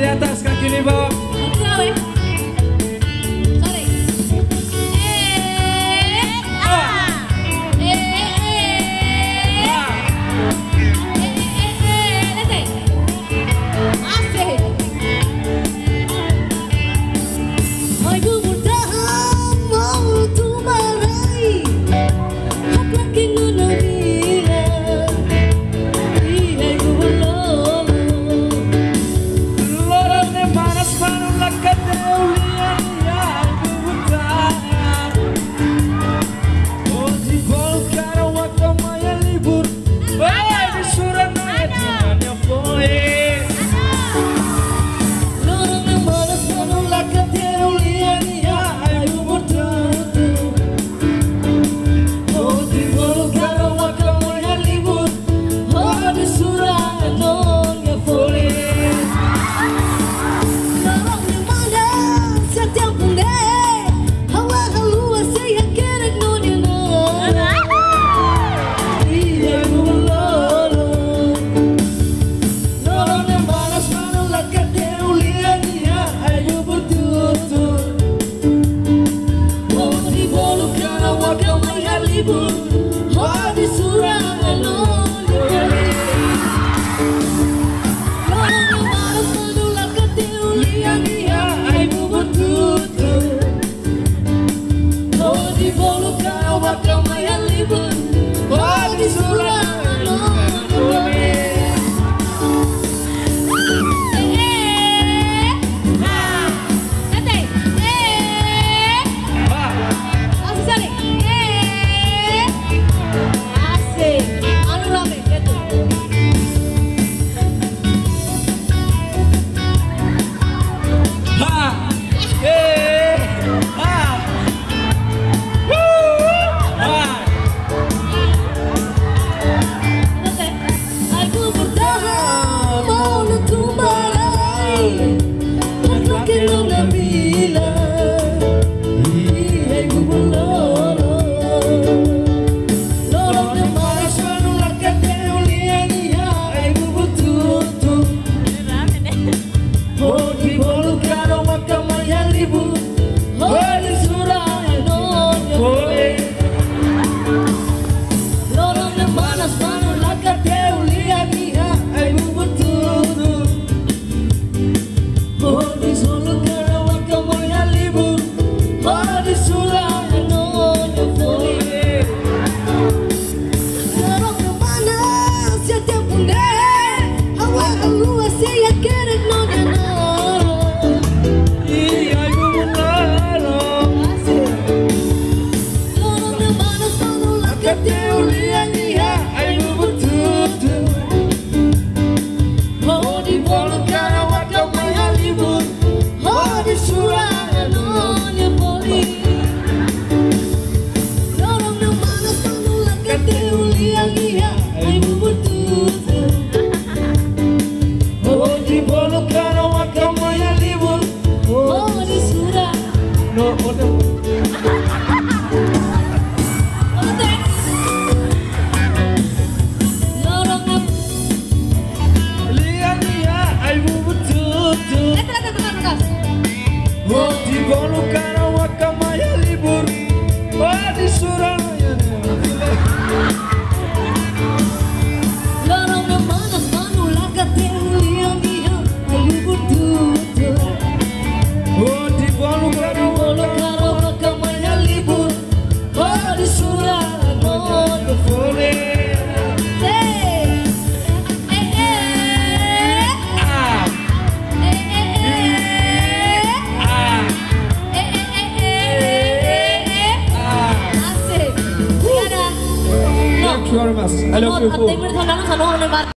di atas kaki di bawah. you very much. I love you.